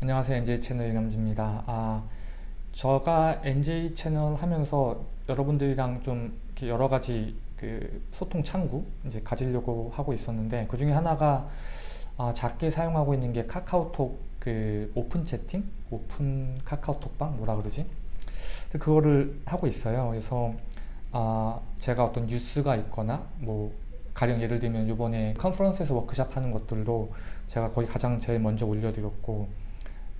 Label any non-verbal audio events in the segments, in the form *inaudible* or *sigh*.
안녕하세요. NJ 채널 이남주입니다. 아 제가 NJ 채널 하면서 여러분들이랑 좀 여러 가지 그 소통 창구 이제 가지려고 하고 있었는데 그 중에 하나가 아, 작게 사용하고 있는 게 카카오톡 그 오픈 채팅? 오픈 카카오톡방? 뭐라 그러지? 그거를 하고 있어요. 그래서 아, 제가 어떤 뉴스가 있거나 뭐 가령 예를 들면 이번에 컨퍼런스에서 워크샵 하는 것들도 제가 거의 가장 제일 먼저 올려드렸고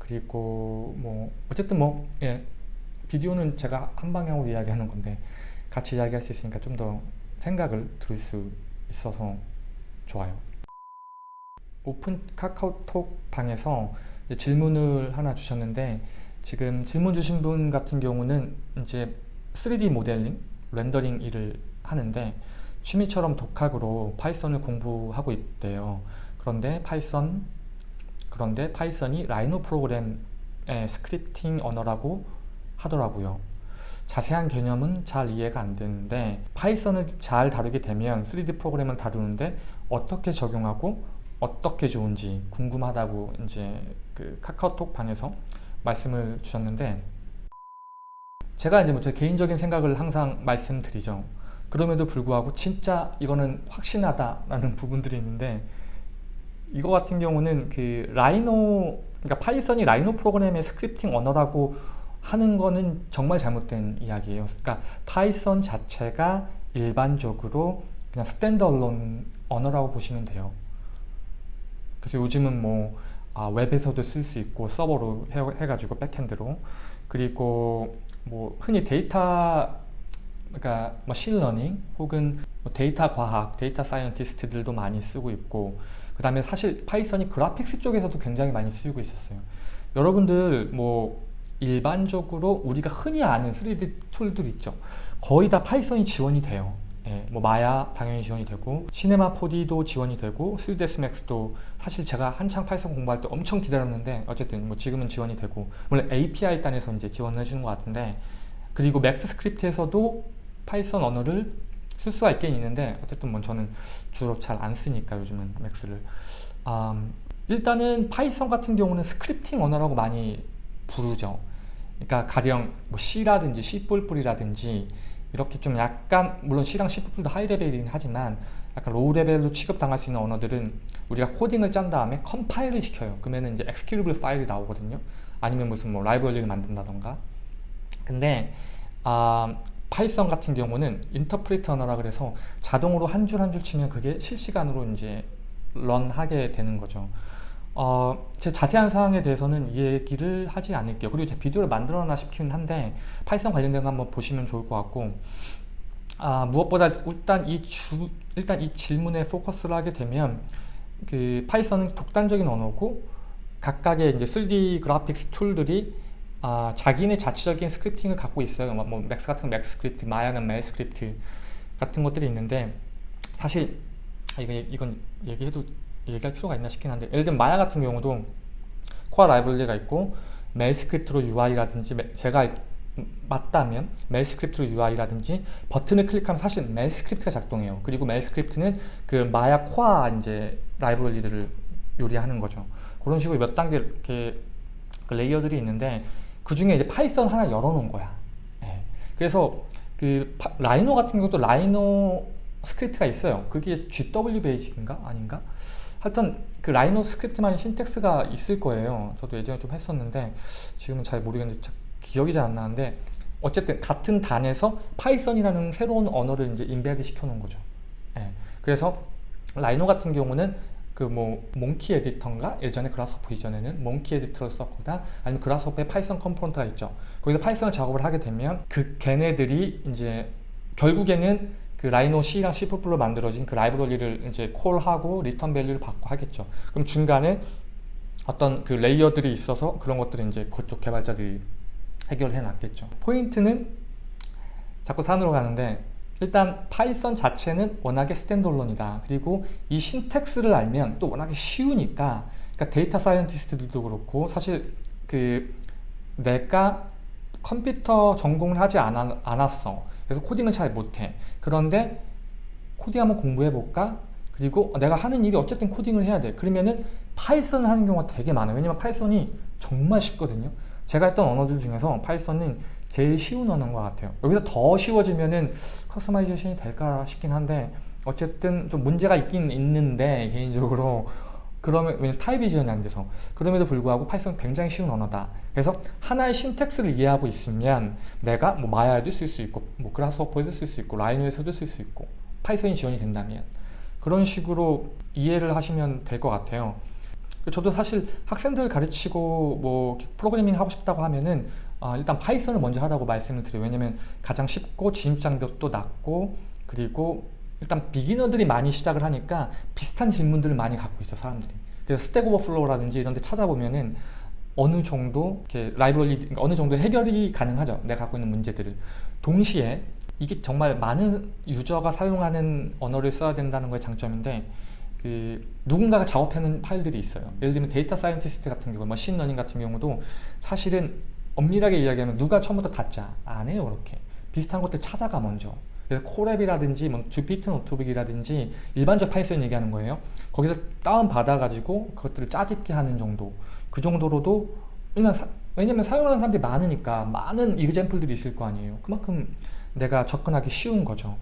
그리고 뭐 어쨌든 뭐 예, 비디오는 제가 한 방향으로 이야기하는 건데 같이 이야기할 수 있으니까 좀 더 생각을 들을 수 있어서 좋아요 오픈 카카오톡 방에서 질문을 하나 주셨는데 지금 질문 주신 분 같은 경우는 이제 3D 모델링, 렌더링 일을 하는데 취미처럼 독학으로 파이썬을 공부하고 있대요. 그런데 파이썬 그런데 파이썬이 Rhino 프로그램의 scripting 언어라고 하더라고요. 자세한 개념은 잘 이해가 안 되는데 파이썬을 잘 다루게 되면 3D 프로그램을 다루는데 어떻게 적용하고 어떻게 좋은지 궁금하다고 이제 그 카카오톡 방에서 말씀을 주셨는데 제가 이제 뭐 제 개인적인 생각을 항상 말씀드리죠. 그럼에도 불구하고 진짜 이거는 확신하다라는 *laughs* 부분들이 있는데 이거 같은 경우는 그 Rhino 그러니까 파이썬이 Rhino 프로그램의 scripting 언어라고 하는 거는 정말 잘못된 이야기예요. 그러니까 파이썬 자체가 일반적으로 그냥 standalone 언어라고 보시면 돼요. 그래서 요즘은 뭐 아, 웹에서도 쓸 수 있고 서버로 해, 가지고 backend로 그리고 뭐 흔히 데이터 그러니까 머신러닝 혹은 뭐 데이터 과학, data scientist들도 많이 쓰고 있고 그 다음에 사실 파이썬이 graphics 쪽에서도 굉장히 많이 쓰이고 있었어요. 여러분들 뭐 일반적으로 우리가 흔히 아는 3D 툴들 있죠? 거의 다 파이썬이 지원이 돼요. 예, 뭐 마야 당연히 지원이 되고 Cinema 4D도 지원이 되고 3ds max도 사실 제가 한창 파이썬 공부할 때 엄청 기다렸는데 어쨌든 뭐 지금은 지원이 되고 물론 API 단에서 이제 지원을 해주는 것 같은데 그리고 MAXScript에서도 파이썬 언어를 쓸 수가 있긴 있는데 어쨌든 뭐 저는 주로 잘 안 쓰니까 요즘은 Max를. 음, 일단은 파이썬 같은 경우는 scripting 언어라고 많이 부르죠. 그러니까 가령 뭐 C라든지 C++이라든지 이렇게 좀 약간 물론 C랑 C++도 high level이긴 하지만 약간 low level로 취급당할 수 있는 언어들은 우리가 코딩을 짠 다음에 컴파일을 시켜요. 그러면 이제 executable 파일이 나오거든요. 아니면 무슨 뭐 라이브러리를 만든다던가. 근데 아, 파이썬 같은 경우는 interpret 언어라 그래서 자동으로 한줄 한 줄 치면 그게 실시간으로 이제 run하게 되는 거죠 어, 제 자세한 사항에 대해서는 얘기를 하지 않을게요. 그리고 제 비디오를 만들어놔 싶긴 한데 파이썬 관련된 거 한번 보시면 좋을 것 같고 아, 무엇보다 일단 이 주, 일단 이 질문에 포커스를 하게 되면 그 파이썬은 독단적인 언어고 각각의 이제 3D graphics 툴들이 아, 자기네 자체적인 scripting을 갖고 있어요. 뭐, 뭐 Max 같은 MAXScript, Maya는 MEL script 같은 것들이 있는데 사실 이거 이건 얘기해도 얘기할 필요가 있나 싶긴 한데 예를 들면 마야 같은 경우도 core 라이브러리가 있고 MEL script로 UI라든지 제가 맞다면 MEL script로 UI라든지 버튼을 클릭하면 사실 MEL script가 작동해요. 그리고 MEL script는 그 Maya core 이제 라이브러리들을 요리하는 거죠. 그런 식으로 몇 단계 이렇게 그 layer들이 있는데 그 중에 이제 파이썬 하나 열어놓은 거야. 네. 그래서 그 파, Rhino 같은 경우도 Rhino script가 있어요. 그게 GW BASIC인가 아닌가? 하여튼 그 Rhino script만의 syntax가 있을 거예요 저도 예전에 좀 했었는데 지금은 잘 모르겠는데 기억이 잘 안 나는데 어쨌든 같은 단에서 파이썬이라는 새로운 언어를 이제 embed 시켜 놓은 거죠 예. 그래서 Rhino 같은 경우는 그 뭐 Monkey Editor인가 예전에 Grasshopper 이전에는 Monkey Editor를 썼거나 아니면 Grasshopper에 파이썬 component가 있죠 거기서 파이썬 작업을 하게 되면 그 걔네들이 이제 결국에는 그 Rhino C랑 C++로 만들어진 그 라이브러리를 이제 call하고 return value를 받고 하겠죠. 그럼 중간에 어떤 그 layer들이 있어서 그런 것들을 이제 그쪽 개발자들이 해결해 놨겠죠. 포인트는 자꾸 산으로 가는데 일단 파이썬 자체는 워낙에 standalone이다. 그리고 이 syntax를 알면 또 워낙에 쉬우니까 그러니까 data scientist들도 그렇고 사실 그 내가 컴퓨터 전공을 하지 않았어. 그래서 코딩을 잘 못해. 그런데 코딩 한번 공부해 볼까? 그리고 내가 하는 일이 어쨌든 코딩을 해야 돼 그러면은 파이썬을 하는 경우가 되게 많아요 왜냐면 파이썬이 정말 쉽거든요 제가 했던 언어들 중에서 Python은 제일 쉬운 언어인 것 같아요. 여기서 더 쉬워지면은 customization이 될까 싶긴 한데 어쨌든 좀 문제가 있긴 있는데 개인적으로 그러면 왜냐면 타입이 지원이 안 돼서. 그럼에도 불구하고 Python 굉장히 쉬운 언어다. 그래서 하나의 syntax를 이해하고 있으면 내가 뭐 Maya에도 쓸 수 있고 뭐 Grasshopper에서 쓸 수 있고 Rhino에서도 쓸 수 있고 Python이 지원이 된다면 그런 식으로 이해를 하시면 될 것 같아요. 저도 사실 학생들 가르치고 뭐 프로그래밍 하고 싶다고 하면은 어, 일단 Python을 먼저 하라고 말씀을 드려요. 왜냐면 가장 쉽고 진입장벽도 낮고 그리고 일단 beginner들이 많이 시작을 하니까 비슷한 질문들을 많이 갖고 있어 사람들이. 그래서 Stack Overflow라든지 이런 데 찾아보면은 어느 정도 이렇게 라이브러리 그러니까 어느 정도 해결이 가능하죠. 내가 갖고 있는 문제들을. 동시에 이게 정말 많은 유저가 사용하는 언어를 써야 된다는 거의 장점인데 그 누군가가 작업하는 파일들이 있어요. 예를 들면 data scientist 같은 경우 machine learning 같은 경우도 사실은 엄밀하게 이야기하면 누가 처음부터 다 짜? 안 해요 그렇게. 비슷한 것들 찾아가 먼저. 그래서 Colab이라든지 뭐 Jupyter Notebook이라든지 일반적 Python 얘기하는 거예요. 거기서 다운 받아 가지고 그것들을 짜집기 하는 정도. 그 정도로도 왜냐면, 사, 왜냐면 사용하는 사람들이 많으니까 많은 example들이 있을 거 아니에요. 그만큼 내가 접근하기 쉬운 거죠.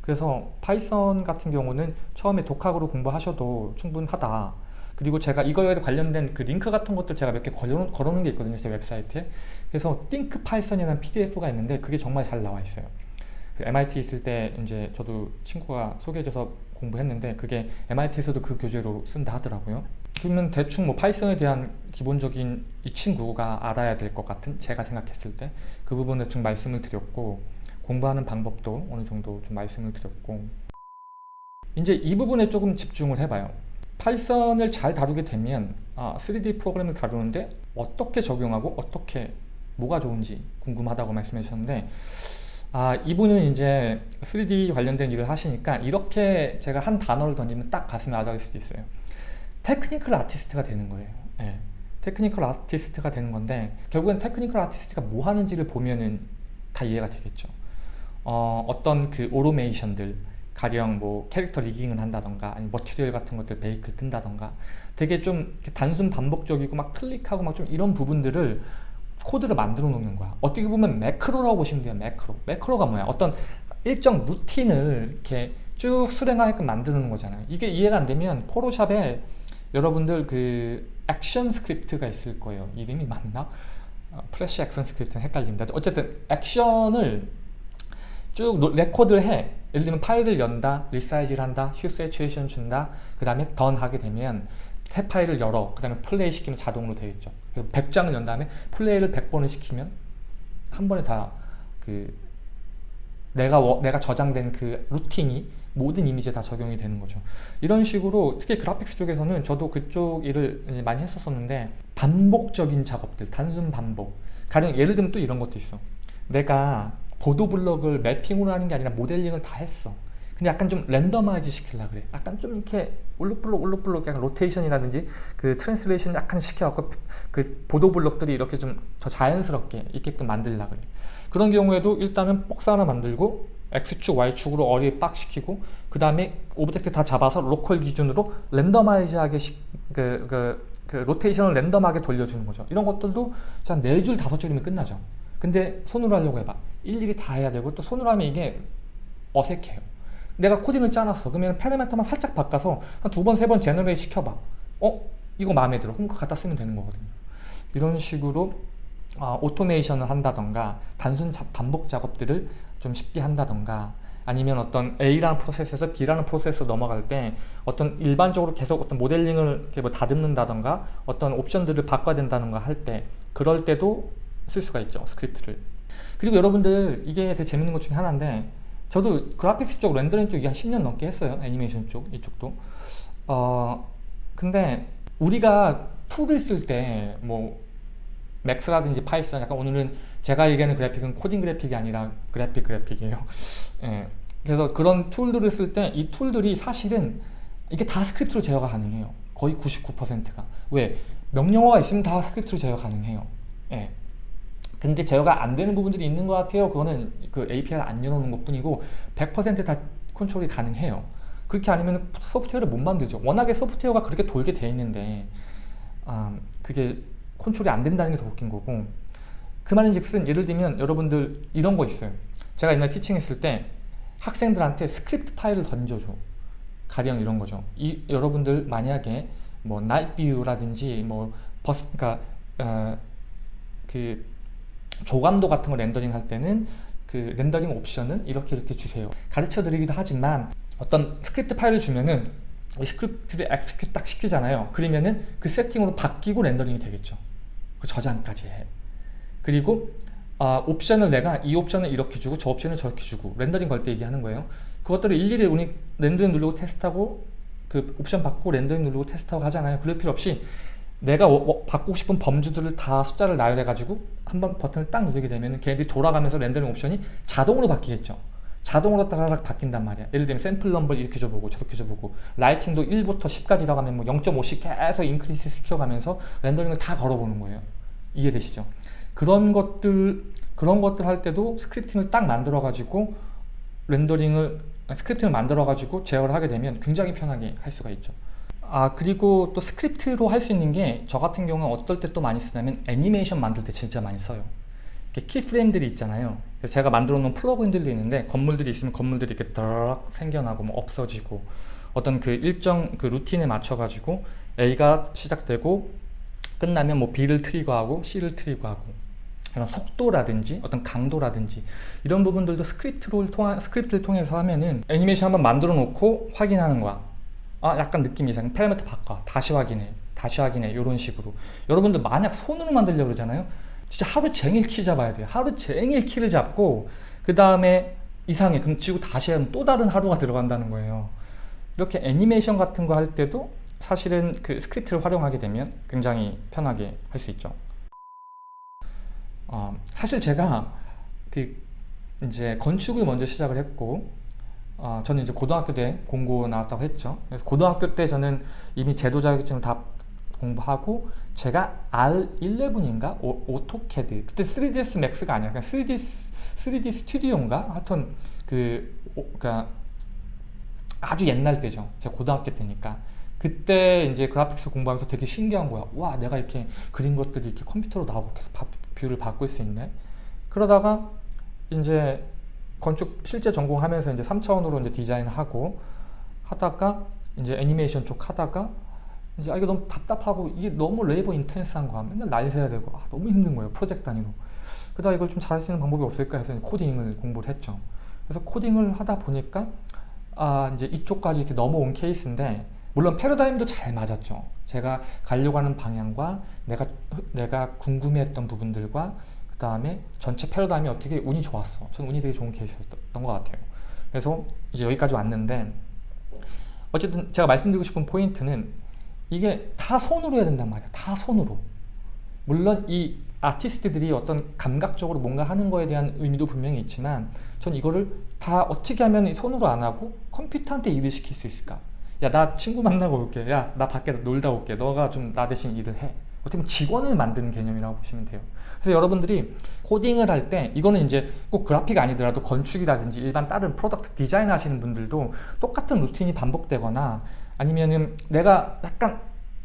그래서 Python 같은 경우는 처음에 독학으로 공부하셔도 충분하다 그리고 제가 이거에 관련된 그 링크 같은 것들 제가 몇 개 걸어, 걸어놓은 게 있거든요 제 웹사이트에. 그래서 Think Python이라는 pdf가 있는데 그게 정말 잘 나와 있어요. 그 MIT 있을 때 이제 저도 친구가 소개해줘서 공부했는데 그게 MIT에서도 그 교재로 쓴다 하더라고요. 그러면 대충 뭐 Python에 대한 기본적인 이 친구가 알아야 될 것 같은 제가 생각했을 때 그 부분 대충 말씀을 드렸고 공부하는 방법도 어느 정도 좀 말씀을 드렸고. 이제 이 부분에 조금 집중을 해봐요 Python을 잘 다루게 되면 아, 3D 프로그램을 다루는데 어떻게 적용하고 어떻게 뭐가 좋은지 궁금하다고 말씀해 주셨는데 아 이분은 이제 3D 관련된 일을 하시니까 이렇게 제가 한 단어를 던지면 딱 가슴에 와닿을 수도 있어요. technical artist가 되는 거예요. 네. technical artist가 되는 건데 결국엔 technical artist가 뭐 하는지를 보면은 다 이해가 되겠죠. 어, 어떤 그 오토메이션들 가령 뭐 캐릭터 rigging을 한다던가 아니 material 같은 것들 bake 뜬다던가 되게 좀 단순 반복적이고 막 클릭하고 막 좀 이런 부분들을 코드를 만들어 놓는 거야. 어떻게 보면 매크로라고 보시면 돼요 매크로. 매크로가 뭐야? 어떤 일정 루틴을 이렇게 쭉 수행하게끔 만드는 거잖아요. 이게 이해가 안 되면 Photoshop에 여러분들 그 action script가 있을 거예요. 이름이 맞나? 어, Flash ActionScript는 헷갈립니다. 어쨌든 액션을 쭉 record를 해. 예를 들면 파일을 연다 resize를 한다 휴 세츄에이션 준다. 그 다음에 done 하게 되면 새 파일을 열어. 그 다음에 플레이 시키면 자동으로 되겠죠. 100장을 연 다음에 플레이를 100번을 시키면 한 번에 다 그 내가 워, 내가 저장된 그 루틴이 모든 이미지에 다 적용이 되는 거죠. 이런 식으로 특히 그래픽스 쪽에서는 저도 그쪽 일을 많이 했었었는데 반복적인 작업들 단순 반복. 가령 예를 들면 또 이런 것도 있어. 내가 보도 블럭을 매핑으로 하는 게 아니라 모델링을 다 했어. 근데 약간 좀 randomize 시키려 그래. 약간 좀 이렇게 울룩불룩 울룩불룩 약간 로테이션이라든지 그 translation 약간 시켜갖고 그 보도 블록들이 이렇게 좀 더 자연스럽게 있게끔 만들려 그래. 그런 경우에도 일단은 박스 하나 만들고 X축, Y축으로 array 빡 시키고 그 다음에 object 다 잡아서 local 기준으로 randomize하게 시, 그, 그, 그 로테이션을 random하게 돌려주는 거죠. 이런 것들도 한 4줄, 5줄이면 끝나죠 근데 손으로 하려고 해봐. 일일이 다 해야 되고 또 손으로 하면 이게 어색해요. 내가 코딩을 짜놨어. 그러면 파라미터만 살짝 바꿔서 한 두 번, 세 번 generate 시켜봐. 어? 이거 마음에 들어. 그럼 그거 갖다 쓰면 되는 거거든요. 이런 식으로 어, 오토메이션을 한다던가 단순 자, 반복 작업들을 좀 쉽게 한다던가 아니면 어떤 A라는 프로세스에서 B라는 프로세스로 넘어갈 때 어떤 일반적으로 계속 어떤 모델링을 이렇게 뭐 다듬는다던가 어떤 옵션들을 바꿔야 된다던가 할 때 그럴 때도 쓸 수가 있죠 스크립트를 그리고 여러분들 이게 되게 재밌는 것 중에 하나인데 저도 그래픽스 쪽 렌더링 쪽이 한 10년 넘게 했어요 애니메이션 쪽 이쪽도 어 근데 우리가 tool을 쓸 때 뭐 Max라든지 Python 약간 오늘은 제가 얘기하는 그래픽은 코딩 그래픽이 아니라 그래픽 그래픽이에요 *laughs* 예. 그래서 그런 tool들을 쓸 때 이 tool들이 사실은 이게 다 스크립트로 제어가 가능해요 거의 99%가 왜? 명령어가 있으면 다 스크립트로 제어 가능해요 예. 근데 제어가 안 되는 부분들이 있는 것 같아요 그거는 그 API를 안 열어놓은 것 뿐이고 100%다 컨트롤이 가능해요 그렇게 아니면 소프트웨어를 못 만들죠. 워낙에 소프트웨어가 그렇게 돌게 돼 있는데 아, 그게 컨트롤이 안 된다는 게 더 웃긴 거고 그 말인즉슨 예를 들면 여러분들 이런 거 있어요. 제가 옛날 teaching했을 때 학생들한테 스크립트 파일을 던져줘. 가령 이런 거죠. 이 여러분들 만약에 뭐 나이뷰라든지 뭐 버스 그러니까 어, 그 조감도 같은 거 렌더링 할 때는 그 렌더링 옵션을 이렇게 이렇게 주세요. 가르쳐 드리기도 하지만 어떤 스크립트 파일을 주면은 이 스크립트를 execute 딱 시키잖아요. 그러면은 그 세팅으로 바뀌고 렌더링이 되겠죠. 그 저장까지 해. 그리고 아, 옵션을 내가 이 옵션을 이렇게 주고 저 옵션을 저렇게 주고 렌더링 걸 때 얘기하는 거예요. 그것들을 일일이 우리 렌더링 누르고 테스트하고 그 옵션 바꾸고 렌더링 누르고 테스트하고 하잖아요. 그럴 필요 없이 내가 바꾸고 싶은 범주들을 다 숫자를 나열해 가지고 한 번 버튼을 딱 누르게 되면 걔네들이 돌아가면서 렌더링 옵션이 자동으로 바뀌겠죠. 자동으로 따라락 바뀐단 말이야. 예를 들면 샘플 넘버를 이렇게 줘보고 저렇게 줘보고 lighting도 1부터 10까지 들어가면 뭐 0.5씩 계속 increase 시켜가면서 렌더링을 다 걸어보는 거예요. 이해되시죠? 그런 것들 그런 것들 할 때도 scripting을 딱 만들어 가지고 렌더링을 scripting을 만들어 가지고 제어를 하게 되면 굉장히 편하게 할 수가 있죠. 아 그리고 또 스크립트로 할 수 있는 게 저 같은 경우는 어떨 때 또 많이 쓰냐면 애니메이션 만들 때 진짜 많이 써요. keyframe들이 있잖아요. 그래서 제가 만들어 놓은 plug-in들도 있는데 건물들이 있으면 건물들이 이렇게 드락 생겨나고 뭐 없어지고 어떤 그 일정 그 루틴에 맞춰 가지고 A가 시작되고 끝나면 뭐 B를 trigger하고 C를 trigger하고 이런 속도라든지 어떤 강도라든지 이런 부분들도 스크립트를 통한 스크립트를 통해서 하면은 애니메이션 한번 만들어 놓고 확인하는 거야. 아 약간 느낌이 이상. 파라미터 바꿔. 다시 확인해. 다시 확인해. 이런 식으로. 여러분들 만약 손으로 만들려고 그러잖아요. 진짜 하루 종일 키 잡아야 돼요. 하루 종일 키를 잡고 그 다음에 이상해. 그럼 지고 다시 하면 또 다른 하루가 들어간다는 거예요. 이렇게 애니메이션 같은 거 할 때도 사실은 그 스크립트를 활용하게 되면 굉장히 편하게 할 수 있죠. 어, 사실 제가 그 이제 건축을 먼저 시작을 했고 어, 저는 이제 고등학교 때 공고 나왔다고 했죠. 그래서 고등학교 때 저는 이미 제도 자격증을 다 공부하고 제가 R11인가 AutoCAD 그때 3ds max가 아니야 그냥 3D 3D Studio인가 하여튼 그 오, 그러니까 아주 옛날 때죠. 제가 고등학교 때니까 그때 이제 그래픽스 공부하면서 되게 신기한 거야. 와 내가 이렇게 그린 것들이 이렇게 컴퓨터로 나오고 계속 바, view를 바꿀 수 있네. 그러다가 이제 건축 실제 전공하면서 이제 3차원으로 이제 디자인하고 하다가 이제 애니메이션 쪽 하다가 이제 아 이게 너무 답답하고 이게 너무 labor intense한 거야. 맨날 날 새야 되고 아, 너무 힘든 거예요. 프로젝트 단위로. 그러다 이걸 좀 잘할 수 있는 방법이 없을까 해서 코딩을 공부를 했죠. 그래서 코딩을 하다 보니까 아 이제 이쪽까지 이렇게 넘어온 케이스인데 물론 패러다임도 잘 맞았죠. 제가 가려고 하는 방향과 내가 내가 궁금해했던 부분들과 그 다음에 전체 패러다임이 어떻게 운이 좋았어. 저는 운이 되게 좋은 케이스였던 것 같아요. 그래서 이제 여기까지 왔는데 어쨌든 제가 말씀드리고 싶은 포인트는 이게 다 손으로 해야 된단 말이야. 다 손으로. 물론 이 아티스트들이 어떤 감각적으로 뭔가 하는 거에 대한 의미도 분명히 있지만 전 이거를 다 어떻게 하면 손으로 안 하고 컴퓨터한테 일을 시킬 수 있을까? 야 나 친구 만나고 올게. 야 나 밖에 놀다 올게. 너가 좀 나 대신 일을 해. 어떻게 보면 직원을 만드는 개념이라고 보시면 돼요. 그래서 여러분들이 코딩을 할 때 이거는 이제 꼭 그래픽 아니더라도 건축이라든지 일반 다른 product 디자인 하시는 분들도 똑같은 루틴이 반복되거나 아니면은 내가 약간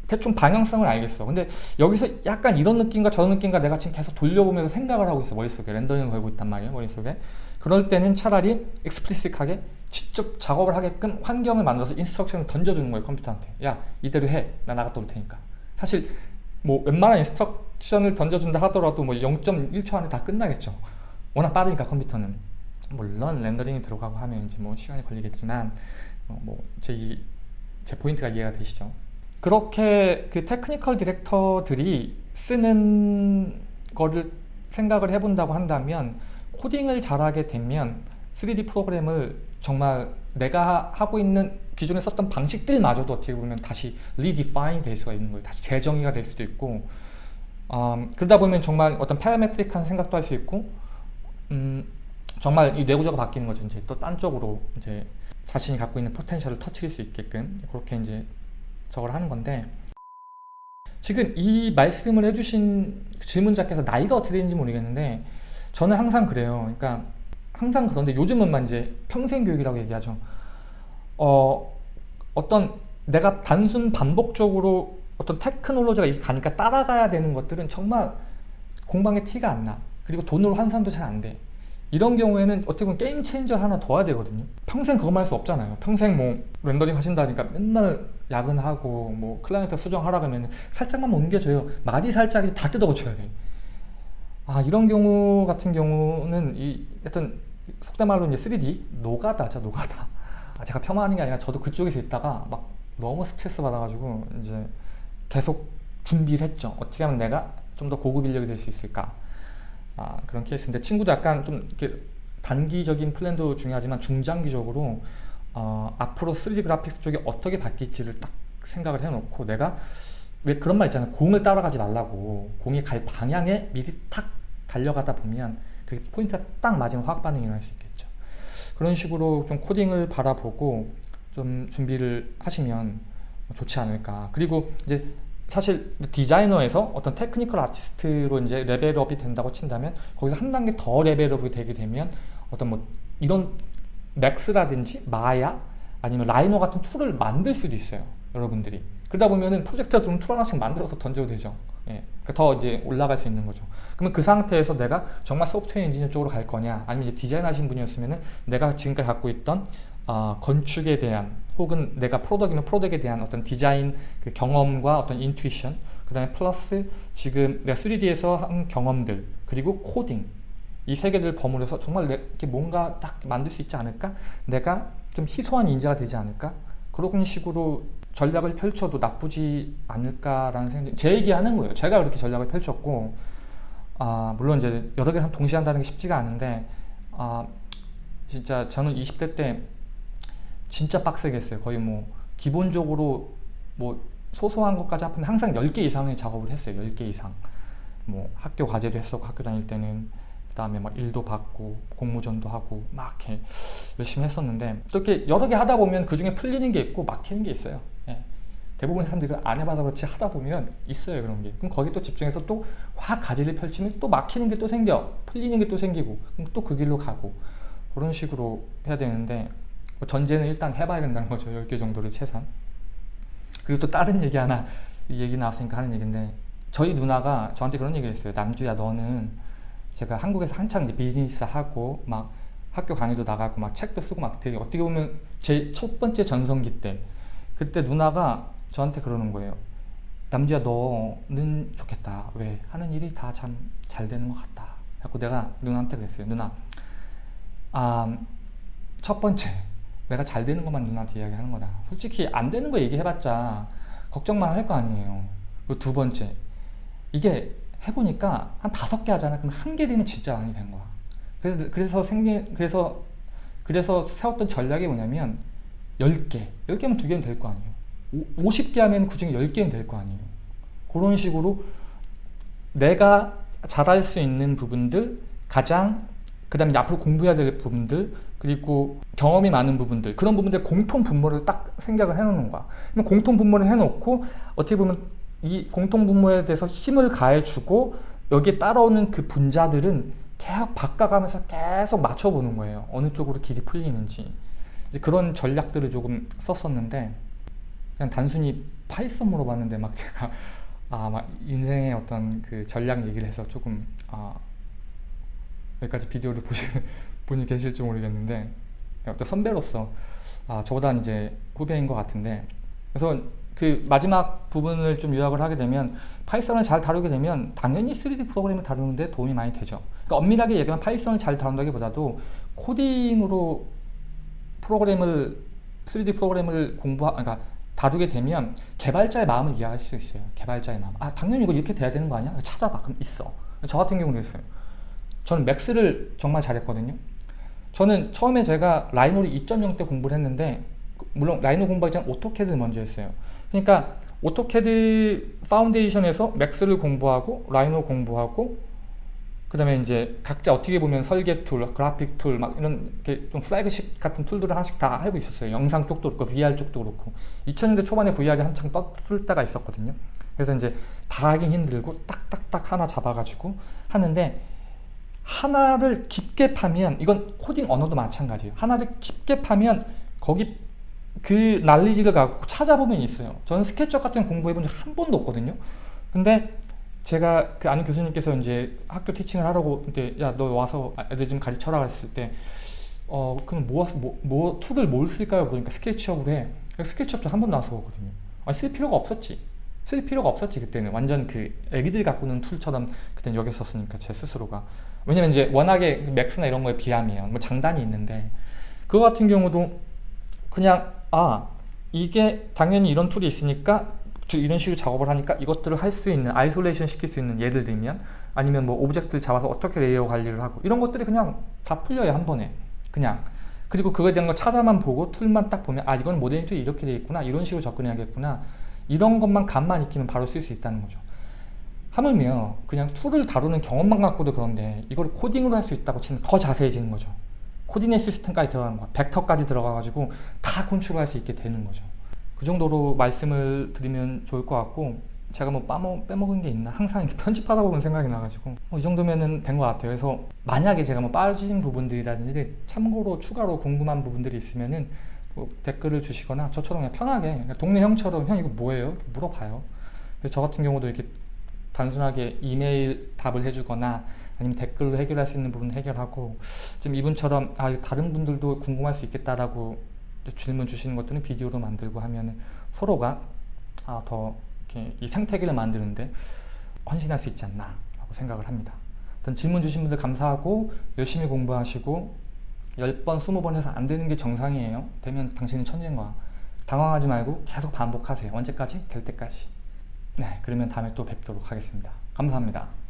대충 방향성을 알겠어. 근데 여기서 약간 이런 느낌과 저런 느낌과 내가 지금 계속 돌려보면서 생각을 하고 있어. 머릿속에. 렌더링을 걸고 있단 말이에요. 머릿속에. 그럴 때는 차라리 explicit하게 직접 작업을 하게끔 환경을 만들어서 instruction을 던져주는 거예요. 컴퓨터한테. 야 이대로 해. 나 나갔다 올 테니까. 사실 뭐 웬만한 instruction을 던져준다 하더라도 뭐 0.1초 안에 다 끝나겠죠. 워낙 빠르니까 컴퓨터는. 물론 렌더링이 들어가고 하면 이제 뭐 시간이 걸리겠지만 어 뭐 제 제 포인트가 이해가 되시죠? 그렇게 그 technical director들이 쓰는 거를 생각을 해본다고 한다면 코딩을 잘하게 되면 3D 프로그램을 정말 내가 하고 있는 기존에 썼던 방식들마저도 어떻게 보면 다시 redefine 될 수가 있는 거예요. 다시 재정의가 될 수도 있고 음, 그러다 보면 정말 어떤 파라메트릭한 생각도 할 수 있고 음, 정말 이 뇌구조가 바뀌는 거죠. 이제 또 딴 쪽으로 이제 자신이 갖고 있는 포텐셜을 터트릴 수 있게끔 그렇게 이제 저걸 하는 건데 지금 이 말씀을 해주신 질문자께서 나이가 어떻게 되는지 모르겠는데 저는 항상 그래요. 그러니까 항상 그런데 요즘은 이제 평생 교육이라고 얘기하죠. 어, 어떤 내가 단순 반복적으로 어떤 테크놀로지가 이렇게 가니까 따라가야 되는 것들은 정말 공방에 티가 안 나. 그리고 돈으로 환산도 잘 안 돼. 이런 경우에는 어떻게 보면 game changer 하나 더 해야 되거든요. 평생 그것만 할 수 없잖아요. 평생 뭐 렌더링 하신다니까 맨날 야근하고 뭐 클라이언트 수정하라 그러면 살짝만 옮겨줘요. 말이 살짝 다 뜯어 고쳐야 돼. 아 이런 경우 같은 경우는 이 하여튼 속된 말로 이제 3D 노가다죠 노가다. 아, 제가 폄하하는 게 아니라 저도 그쪽에서 있다가 막 너무 스트레스 받아가지고 이제 계속 준비를 했죠. 어떻게 하면 내가 좀 더 고급 인력이 될 수 있을까? 아, 그런 케이스인데 친구도 약간 좀 이렇게 단기적인 플랜도 중요하지만 중장기적으로 어, 앞으로 3D 그래픽스 쪽이 어떻게 바뀔지를 딱 생각을 해놓고 내가 왜 그런 말 있잖아요. 공을 따라가지 말라고 공이 갈 방향에 미리 탁 달려가다 보면 그 포인트가 딱 맞으면 화학 반응이 일어날 수 있겠죠. 그런 식으로 좀 코딩을 바라보고 좀 준비를 하시면 좋지 않을까. 그리고 이제 사실 디자이너에서 어떤 technical artist로 이제 level up이 된다고 친다면 거기서 한 단계 더 level up이 되게 되면 어떤 뭐 이런 맥스라든지 마야 아니면 라이노 같은 툴을 만들 수도 있어요 여러분들이. 그러다 보면은 프로젝트가 좀 툴 하나씩 만들어서 던져도 되죠. 예. 그러니까 더 이제 올라갈 수 있는 거죠. 그러면 그 상태에서 내가 정말 소프트웨어 엔지니어 쪽으로 갈 거냐 아니면 디자인 하신 분이었으면은 내가 지금까지 갖고 있던 어, 건축에 대한 혹은 내가 product이면 product에 대한 어떤 디자인 그 경험과 어떤 intuition 그 다음에 플러스 지금 내가 3D에서 한 경험들 그리고 코딩 이 세 개를 버무려서 정말 이렇게 뭔가 딱 만들 수 있지 않을까? 내가 좀 희소한 인재가 되지 않을까? 그런 식으로 전략을 펼쳐도 나쁘지 않을까라는 생각 제 얘기하는 거예요 제가 그렇게 전략을 펼쳤고 아 물론 이제 여러 개를 동시에 한다는 게 쉽지가 않은데 아 진짜 저는 20대 때 진짜 빡세게 했어요. 거의 뭐 기본적으로 뭐 소소한 것까지 합하면 항상 10개 이상의 작업을 했어요. 10개 이상. 뭐 학교 과제도 했었고 학교 다닐 때는 그 다음에 막 일도 받고 공모전도 하고 막 이렇게 열심히 했었는데 또 이렇게 여러 개 하다 보면 그 중에 풀리는 게 있고 막히는 게 있어요. 예. 대부분 사람들이 안 해봐서 그렇지 하다 보면 있어요 그런 게 그럼 거기 또 집중해서 또 확 가지를 펼치면 또 막히는 게 또 생겨 풀리는 게 또 생기고 그럼 또 그 길로 가고 그런 식으로 해야 되는데 뭐 전제는 일단 해봐야 된다는 거죠. 10개 정도를 최소한. 그리고 또 다른 얘기 하나 얘기 나왔으니까 하는 얘기인데 저희 누나가 저한테 그런 얘기를 했어요. 남주야 너는 제가 한국에서 한창 이제 비즈니스 하고 막 학교 강의도 나가고 막 책도 쓰고 막 되게 어떻게 보면 제 첫 번째 전성기 때 그때 누나가 저한테 그러는 거예요 남주야 너는 좋겠다. 왜? 하는 일이 다 참 잘 되는 것 같다. 자꾸 내가 누나한테 그랬어요 누나 아, 첫 번째 내가 잘 되는 것만 누나한테 이야기하는 거다. 솔직히 안 되는 거 얘기해봤자 걱정만 할 거 아니에요. 그리고 두 번째, 이게 해보니까 한 다섯 개 하잖아. 그럼 한 개 되면 진짜 많이 된 거야. 그래서 그래서 생긴 그래서 그래서 세웠던 전략이 뭐냐면 10개, 10개면 두 개는 될 거 아니에요. 50개 하면 그 중에 10개는 될 거 아니에요. 그런 식으로 내가 잘할 수 있는 부분들, 가장 그 다음에 앞으로 공부해야 될 부분들, 그리고 경험이 많은 부분들 그런 부분들 공통 분모를 딱 생각을 해놓는 거야. 공통 분모를 해놓고 어떻게 보면 이 공통 분모에 대해서 힘을 가해주고 여기에 따라오는 그 분자들은 계속 바꿔가면서 계속 맞춰보는 거예요. 어느 쪽으로 길이 풀리는지. 그런 전략들을 조금 썼었는데 그냥 단순히 파이썬 물어봤는데 막 제가 아 막 인생의 어떤 그 전략 얘기를 해서 조금 아 여기까지 비디오를 보시는 분이 계실지 모르겠는데 어떤 선배로서 아, 저보다 이제 후배인 것 같은데. 그래서 그 마지막 부분을 좀 요약을 하게 되면 Python을 잘 다루게 되면 당연히 3D 프로그램을 다루는데 도움이 많이 되죠. 그러니까 엄밀하게 얘기하면 Python을 잘 다룬다기보다도 코딩으로 프로그램을 3D 프로그램을 공부하 그러니까 다루게 되면 개발자의 마음을 이해할 수 있어요. 개발자의 마음. 아 당연히 이거 이렇게 돼야 되는 거 아니야? 찾아봐. 그럼 있어. 저 같은 경우는 그랬어요. 저는 Max를 정말 잘했거든요 저는 처음에 제가 Rhino를 2.0 때 공부를 했는데 물론 Rhino 공부하기 전 AutoCAD를 먼저 했어요 그러니까 AutoCAD foundation에서 Max를 공부하고 Rhino 공부하고 그 다음에 이제 각자 어떻게 보면 설계 툴, 그래픽 툴, 막 이런 좀 플래그십 같은 툴들을 하나씩 다 하고 있었어요. 영상 쪽도 그렇고, VR 쪽도 그렇고. 2000년대 초반에 VR이 한창 떴을 때가 있었거든요. 그래서 이제 다 하긴 힘들고, 딱딱딱 하나 잡아가지고 하는데, 하나를 깊게 파면 이건 코딩 언어도 마찬가지예요 하나를 깊게 파면 거기 그 난리지를 갖고 찾아보면 있어요. 저는 SketchUp 같은 거 공부해 본 적 한 번도 없거든요. 근데 제가 그 아는 교수님께서 이제 학교 teaching을 하라고 이제 야너 와서 애들 좀 가르쳐라 했을 때 어 그럼 뭐, 뭐, 뭐 툴을 뭘 쓸까요? 그러니까 SketchUp으로 해. SketchUp 저한 번도 안 써봤거든요. 아, 쓸 필요가 없었지. 쓸 필요가 없었지 그때는 완전 그 애기들 갖고 노는 툴처럼 그때는 여겼었으니까 제 스스로가 왜냐면 이제 워낙에 Max나 이런 거에 비하면 뭐 장단이 있는데. 그거 같은 경우도 그냥 아 이게 당연히 이런 툴이 있으니까 주- 이런 식으로 작업을 하니까 이것들을 할 수 있는 isolation 시킬 수 있는 예를 들면 아니면 뭐 object를 잡아서 어떻게 layer 관리를 하고 이런 것들이 그냥 다 풀려요 한 번에. 그냥. 그리고 그거에 대한 거 찾아만 보고 툴만 딱 보면 아 이건 모델링 툴이 이렇게 돼 있구나 이런 식으로 접근해야겠구나. 이런 것만 감만 익히면 바로 쓸 수 있다는 거죠 하물며 그냥 툴을 다루는 경험만 갖고도 그런데 이걸 코딩으로 할 수 있다고 치면 더 자세해지는 거죠. coordinate system까지 들어가는 거야. 벡터까지 들어가가지고 다 컨트롤할 수 있게 되는 거죠. 그 정도로 말씀을 드리면 좋을 것 같고 제가 뭐 빠먹, 빼먹은 게 있나? 항상 이렇게 편집하다 보면 생각이 나가지고 어, 이 정도면은 된 것 같아요. 그래서 만약에 제가 뭐 빠진 부분들이라든지 참고로 추가로 궁금한 부분들이 있으면은 뭐 댓글을 주시거나 저처럼 그냥 편하게 그냥 동네 형처럼 형 이거 뭐예요? 물어봐요. 저 같은 경우도 이렇게 단순하게 이메일 답을 해주거나 아니면 댓글로 해결할 수 있는 부분 해결하고 좀 이분처럼 아 다른 분들도 궁금할 수 있겠다라고 질문 주시는 것들은 비디오로 만들고 하면 서로가 아, 더 이렇게 이 생태계를 만드는데 헌신할 수 있지 않나 라고 생각을 합니다. 어떤 질문 주신 분들 감사하고 열심히 공부하시고 10번, 20번 해서 안 되는 게 정상이에요. 되면 당신은 천재인 거야. 당황하지 말고 계속 반복하세요. 언제까지? 될 때까지 네 그러면 다음에 또 뵙도록 하겠습니다. 감사합니다